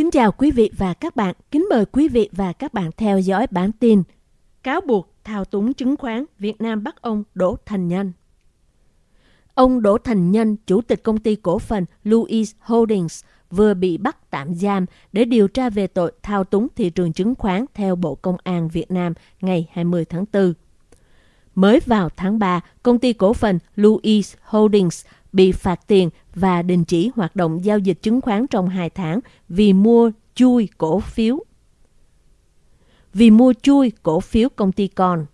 Kính chào quý vị và các bạn. Kính mời quý vị và các bạn theo dõi bản tin Cáo buộc thao túng chứng khoán Việt Nam bắt ông Đỗ Thành Nhân. Ông Đỗ Thành Nhân, chủ tịch công ty cổ phần Louis Holdings, vừa bị bắt tạm giam để điều tra về tội thao túng thị trường chứng khoán theo Bộ Công an Việt Nam ngày 20 tháng 4. Mới vào tháng 3, công ty cổ phần Louis Holdings bị phạt tiền và đình chỉ hoạt động giao dịch chứng khoán trong 2 tháng vì mua chui cổ phiếu. Vì mua chui cổ phiếu công ty con.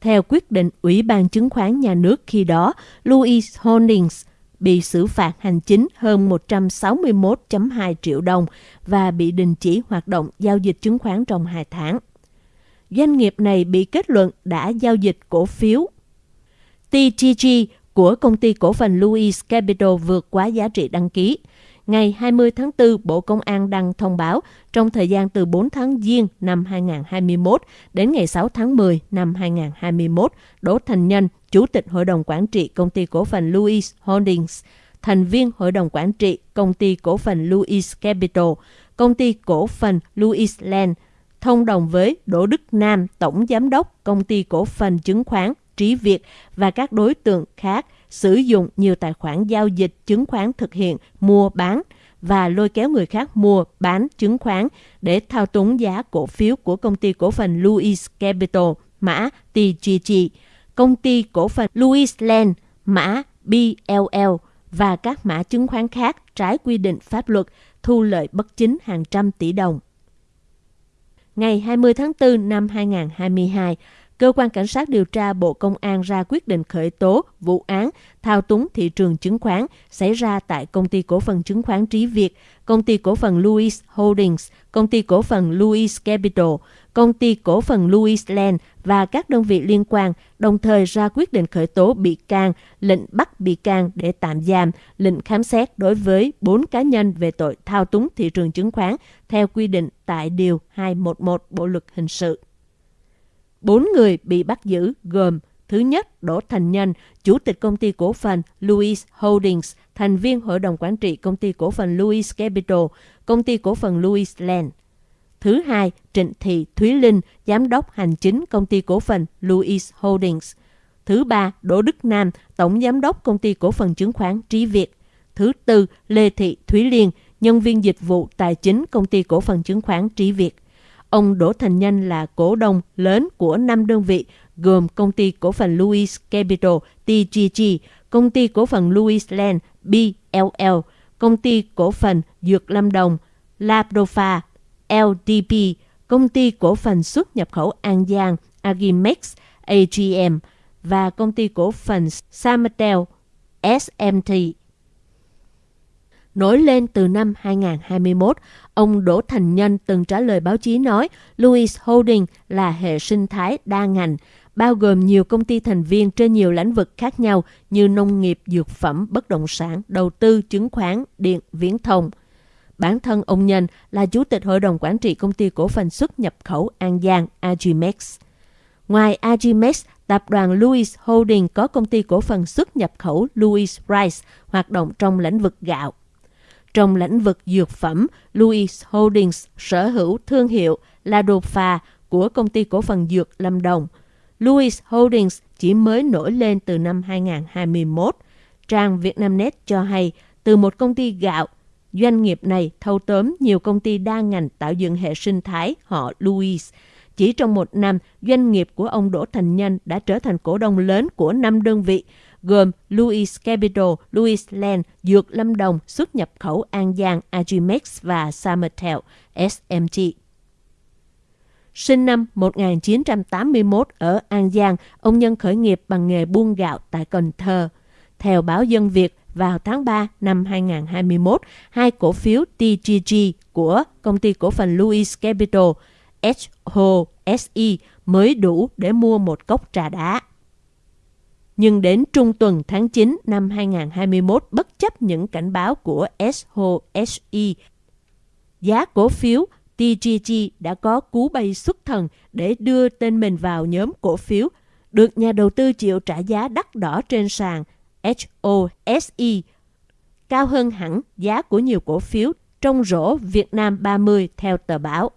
Theo quyết định Ủy ban Chứng khoán Nhà nước khi đó, Louis Holdings bị xử phạt hành chính hơn 161.2 triệu đồng và bị đình chỉ hoạt động giao dịch chứng khoán trong 2 tháng. Doanh nghiệp này bị kết luận đã giao dịch cổ phiếu TTG của công ty cổ phần Louis Capital vượt quá giá trị đăng ký. Ngày 20 tháng 4, Bộ Công an đăng thông báo trong thời gian từ 4 tháng Giêng năm 2021 đến ngày 6 tháng 10 năm 2021, Đỗ Thành Nhân, Chủ tịch Hội đồng Quản trị Công ty Cổ phần Louis Holdings, thành viên Hội đồng Quản trị Công ty Cổ phần Louis Capital, Công ty Cổ phần Louis Land, thông đồng với Đỗ Đức Nam, Tổng Giám đốc Công ty Cổ phần Chứng khoán Trí Việt và các đối tượng khác sử dụng nhiều tài khoản giao dịch chứng khoán thực hiện mua bán và lôi kéo người khác mua bán chứng khoán để thao túng giá cổ phiếu của công ty cổ phần Louis Capital mã TGG, công ty cổ phần Louis Land mã BLL và các mã chứng khoán khác trái quy định pháp luật thu lợi bất chính hàng trăm tỷ đồng. Ngày 20 tháng 4 năm 2022, cơ quan cảnh sát điều tra Bộ Công an ra quyết định khởi tố vụ án thao túng thị trường chứng khoán xảy ra tại công ty cổ phần chứng khoán Trí Việt, công ty cổ phần Louis Holdings, công ty cổ phần Louis Capital, công ty cổ phần Louis Land và các đơn vị liên quan, đồng thời ra quyết định khởi tố bị can, lệnh bắt bị can để tạm giam, lệnh khám xét đối với 4 cá nhân về tội thao túng thị trường chứng khoán theo quy định tại Điều 211 Bộ Luật Hình sự. Bốn người bị bắt giữ gồm Thứ nhất, Đỗ Thành Nhân, Chủ tịch công ty cổ phần Louis Holdings, thành viên hội đồng quản trị công ty cổ phần Louis Capital, công ty cổ phần Louis Land. Thứ hai, Trịnh Thị Thúy Linh, giám đốc hành chính công ty cổ phần Louis Holdings. Thứ ba, Đỗ Đức Nam, tổng giám đốc công ty cổ phần chứng khoán Trí Việt. Thứ tư, Lê Thị Thúy Liên, nhân viên dịch vụ tài chính công ty cổ phần chứng khoán Trí Việt. Ông Đỗ Thành Nhân là cổ đông lớn của 5 đơn vị gồm công ty cổ phần Louis Capital TGG, công ty cổ phần Louis Land BLL, công ty cổ phần Dược Lâm Đồng Labrofa LDP, công ty cổ phần xuất nhập khẩu An Giang Agimex AGM và công ty cổ phần Samatel SMT nổi lên từ năm 2021. Ông Đỗ Thành Nhân từng trả lời báo chí nói Louis Holding là hệ sinh thái đa ngành, bao gồm nhiều công ty thành viên trên nhiều lĩnh vực khác nhau như nông nghiệp, dược phẩm, bất động sản, đầu tư, chứng khoán, điện, viễn thông. Bản thân ông Nhân là chủ tịch hội đồng quản trị công ty cổ phần xuất nhập khẩu An Giang Agimex. Ngoài Agimex, tập đoàn Louis Holding có công ty cổ phần xuất nhập khẩu Louis Rice hoạt động trong lĩnh vực gạo. Trong lĩnh vực dược phẩm, Louis Holdings sở hữu thương hiệu Ladofa của công ty cổ phần dược Lâm Đồng. Louis Holdings chỉ mới nổi lên từ năm 2021. Trang Vietnamnet cho hay, từ một công ty gạo, doanh nghiệp này thâu tóm nhiều công ty đa ngành tạo dựng hệ sinh thái họ Louis. Chỉ trong một năm, doanh nghiệp của ông Đỗ Thành Nhân đã trở thành cổ đông lớn của năm đơn vị, gồm Louis Capital, Louis Land, Dược Lâm Đồng, xuất nhập khẩu An Giang, Agimex và Summertel, SMT. Sinh năm 1981 ở An Giang, ông Nhân khởi nghiệp bằng nghề buôn gạo tại Cần Thơ. Theo báo Dân Việt, vào tháng 3 năm 2021, hai cổ phiếu TGG của công ty cổ phần Louis Capital HOSE mới đủ để mua một cốc trà đá nhưng đến trung tuần tháng 9 năm 2021 bất chấp những cảnh báo của SHSE, giá cổ phiếu TGG đã có cú bay xuất thần để đưa tên mình vào nhóm cổ phiếu, được nhà đầu tư chịu trả giá đắt đỏ trên sàn HOSE, cao hơn hẳn giá của nhiều cổ phiếu trong rổ Việt Nam 30 theo tờ báo.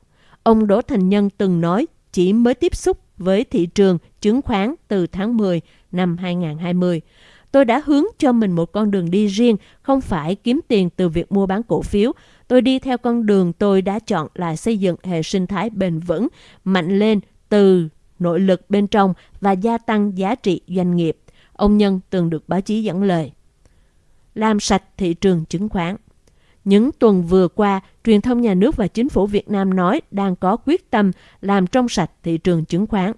Ông Đỗ Thành Nhân từng nói chỉ mới tiếp xúc với thị trường chứng khoán từ tháng 10 năm 2020. Tôi đã hướng cho mình một con đường đi riêng, không phải kiếm tiền từ việc mua bán cổ phiếu. Tôi đi theo con đường tôi đã chọn là xây dựng hệ sinh thái bền vững, mạnh lên từ nội lực bên trong và gia tăng giá trị doanh nghiệp. Ông Nhân từng được báo chí dẫn lời. Làm sạch thị trường chứng khoán. Những tuần vừa qua, truyền thông nhà nước và chính phủ Việt Nam nói đang có quyết tâm làm trong sạch thị trường chứng khoán.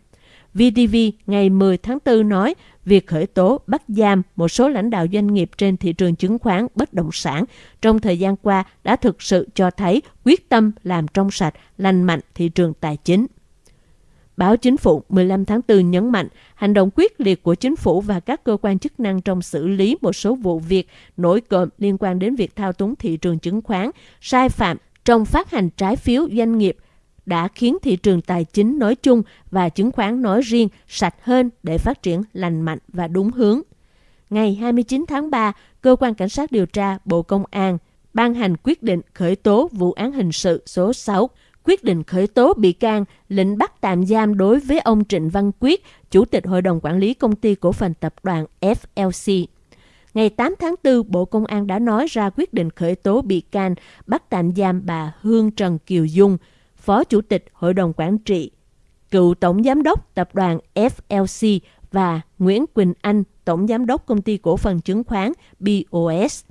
VTV ngày 10 tháng 4 nói việc khởi tố bắt giam một số lãnh đạo doanh nghiệp trên thị trường chứng khoán bất động sản trong thời gian qua đã thực sự cho thấy quyết tâm làm trong sạch, lành mạnh thị trường tài chính. Báo Chính phủ 15 tháng 4 nhấn mạnh hành động quyết liệt của chính phủ và các cơ quan chức năng trong xử lý một số vụ việc nổi cộm liên quan đến việc thao túng thị trường chứng khoán, sai phạm trong phát hành trái phiếu doanh nghiệp đã khiến thị trường tài chính nói chung và chứng khoán nói riêng sạch hơn để phát triển lành mạnh và đúng hướng. Ngày 29 tháng 3, Cơ quan Cảnh sát điều tra Bộ Công an ban hành quyết định khởi tố vụ án hình sự số 6 quyết định khởi tố bị can, lệnh bắt tạm giam đối với ông Trịnh Văn Quyết, Chủ tịch Hội đồng Quản lý Công ty Cổ phần Tập đoàn FLC. Ngày 8 tháng 4, Bộ Công an đã nói ra quyết định khởi tố bị can, bắt tạm giam bà Hương Trần Kiều Dung, Phó Chủ tịch Hội đồng Quản trị, cựu Tổng Giám đốc Tập đoàn FLC và Nguyễn Quỳnh Anh, Tổng Giám đốc Công ty Cổ phần Chứng khoán BOS.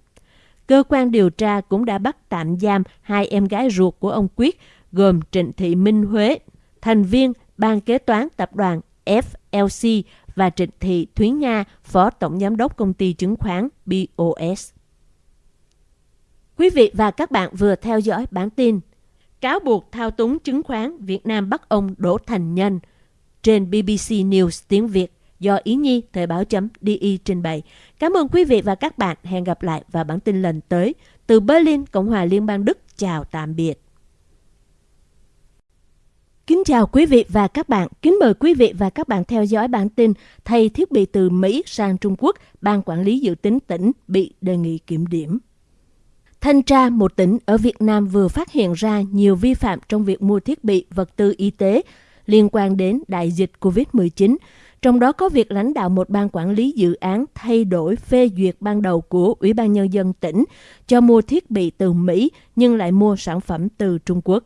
Cơ quan điều tra cũng đã bắt tạm giam hai em gái ruột của ông Quyết gồm Trịnh Thị Minh Huế, thành viên ban kế toán tập đoàn FLC và Trịnh Thị Thúy Nga, Phó Tổng Giám đốc Công ty Chứng khoán BOS. Quý vị và các bạn vừa theo dõi bản tin Cáo buộc thao túng chứng khoán Việt Nam bắt ông Đỗ Thành Nhân trên BBC News tiếng Việt do Ý Nhi Thời báo chấm DI trình bày. Cảm ơn quý vị và các bạn. Hẹn gặp lại vào bản tin lần tới. Từ Berlin, Cộng hòa Liên bang Đức. Chào tạm biệt. Kính chào quý vị và các bạn. Kính mời quý vị và các bạn theo dõi bản tin thay thiết bị từ Mỹ sang Trung Quốc, Ban Quản lý Dự tính tỉnh bị đề nghị kiểm điểm. Thanh tra một tỉnh ở Việt Nam vừa phát hiện ra nhiều vi phạm trong việc mua thiết bị vật tư y tế liên quan đến đại dịch COVID-19, trong đó có việc lãnh đạo một ban quản lý dự án thay đổi phê duyệt ban đầu của Ủy ban Nhân dân tỉnh cho mua thiết bị từ Mỹ nhưng lại mua sản phẩm từ Trung Quốc.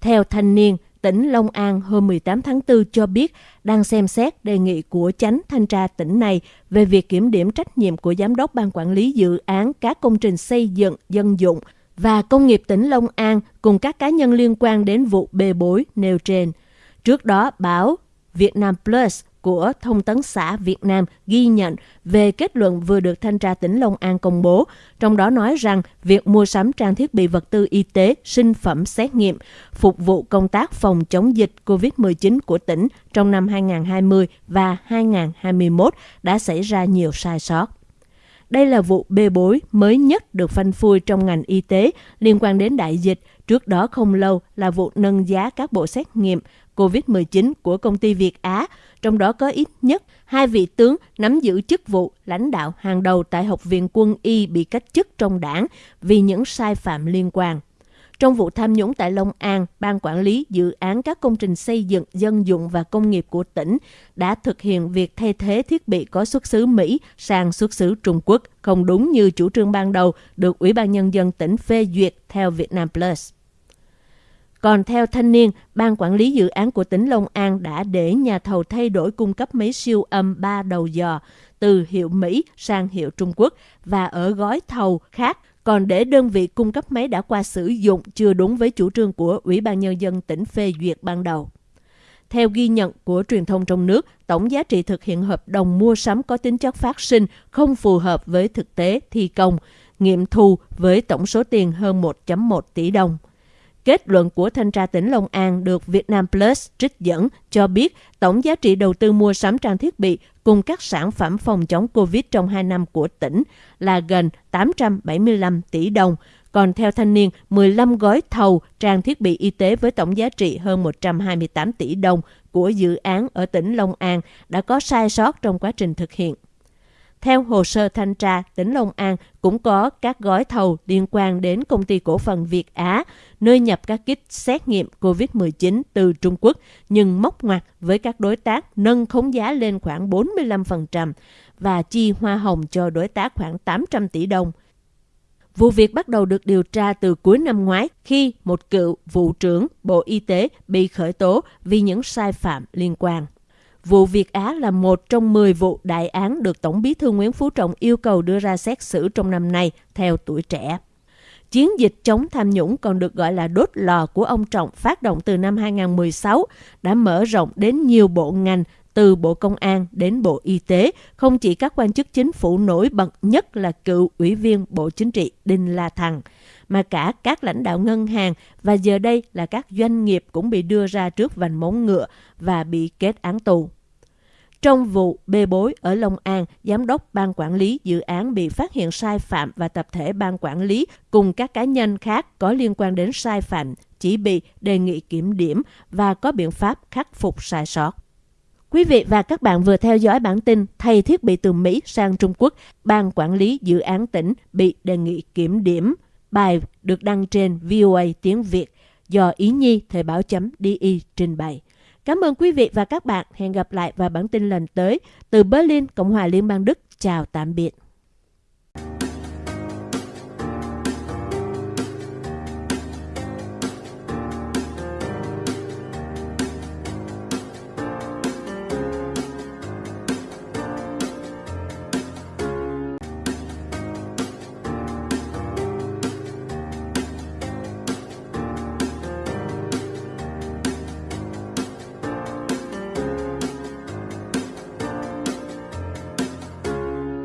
Theo thanh niên, tỉnh Long An hôm 18 tháng 4 cho biết đang xem xét đề nghị của chánh thanh tra tỉnh này về việc kiểm điểm trách nhiệm của giám đốc ban quản lý dự án các công trình xây dựng dân dụng và công nghiệp tỉnh Long An cùng các cá nhân liên quan đến vụ bê bối nêu trên. Trước đó, báo Vietnam Plus của Thông tấn xã Việt Nam ghi nhận về kết luận vừa được Thanh tra tỉnh Long An công bố, trong đó nói rằng việc mua sắm trang thiết bị vật tư y tế, sinh phẩm xét nghiệm, phục vụ công tác phòng chống dịch COVID-19 của tỉnh trong năm 2020 và 2021 đã xảy ra nhiều sai sót. Đây là vụ bê bối mới nhất được phanh phui trong ngành y tế liên quan đến đại dịch. Trước đó không lâu là vụ nâng giá các bộ xét nghiệm COVID-19 của công ty Việt Á, trong đó có ít nhất hai vị tướng nắm giữ chức vụ lãnh đạo hàng đầu tại Học viện Quân y bị cách chức trong đảng vì những sai phạm liên quan. Trong vụ tham nhũng tại Long An, Ban Quản lý Dự án các công trình xây dựng, dân dụng và công nghiệp của tỉnh đã thực hiện việc thay thế thiết bị có xuất xứ Mỹ sang xuất xứ Trung Quốc, không đúng như chủ trương ban đầu được Ủy ban Nhân dân tỉnh phê duyệt theo Vietnam Plus. Còn theo thanh niên, Ban Quản lý Dự án của tỉnh Long An đã để nhà thầu thay đổi cung cấp máy siêu âm 3 đầu dò từ hiệu Mỹ sang hiệu Trung Quốc và ở gói thầu khác còn để đơn vị cung cấp máy đã qua sử dụng chưa đúng với chủ trương của Ủy ban Nhân dân tỉnh phê duyệt ban đầu. Theo ghi nhận của truyền thông trong nước, tổng giá trị thực hiện hợp đồng mua sắm có tính chất phát sinh không phù hợp với thực tế thi công, nghiệm thu với tổng số tiền hơn 1.1 tỷ đồng. Kết luận của thanh tra tỉnh Long An được Vietnam Plus trích dẫn cho biết tổng giá trị đầu tư mua sắm trang thiết bị cùng các sản phẩm phòng chống COVID trong 2 năm của tỉnh là gần 875 tỷ đồng. Còn theo thanh niên, 15 gói thầu trang thiết bị y tế với tổng giá trị hơn 128 tỷ đồng của dự án ở tỉnh Long An đã có sai sót trong quá trình thực hiện. Theo hồ sơ thanh tra, tỉnh Long An cũng có các gói thầu liên quan đến công ty cổ phần Việt Á, nơi nhập các kit xét nghiệm COVID-19 từ Trung Quốc, nhưng móc ngoặt với các đối tác nâng khống giá lên khoảng 45% và chi hoa hồng cho đối tác khoảng 800 tỷ đồng. Vụ việc bắt đầu được điều tra từ cuối năm ngoái khi một cựu vụ trưởng Bộ Y tế bị khởi tố vì những sai phạm liên quan. Vụ Việt Á là một trong 10 vụ đại án được Tổng bí thư Nguyễn Phú Trọng yêu cầu đưa ra xét xử trong năm nay theo tuổi trẻ. Chiến dịch chống tham nhũng còn được gọi là đốt lò của ông Trọng phát động từ năm 2016 đã mở rộng đến nhiều bộ ngành từ Bộ Công an đến Bộ Y tế, không chỉ các quan chức chính phủ nổi bật nhất là cựu ủy viên Bộ Chính trị Đinh La Thăng, mà cả các lãnh đạo ngân hàng và giờ đây là các doanh nghiệp cũng bị đưa ra trước vành móng ngựa và bị kết án tù. Trong vụ bê bối ở Long An, giám đốc ban quản lý dự án bị phát hiện sai phạm và tập thể ban quản lý cùng các cá nhân khác có liên quan đến sai phạm chỉ bị đề nghị kiểm điểm và có biện pháp khắc phục sai sót. Quý vị và các bạn vừa theo dõi bản tin thay thiết bị từ Mỹ sang Trung Quốc, ban quản lý dự án tỉnh bị đề nghị kiểm điểm. Bài được đăng trên VOA tiếng Việt do Ý Nhi Thời báo chấm DI trình bày. Cảm ơn quý vị và các bạn. Hẹn gặp lại vào bản tin lần tới từ Berlin, Cộng hòa Liên bang Đức. Chào tạm biệt.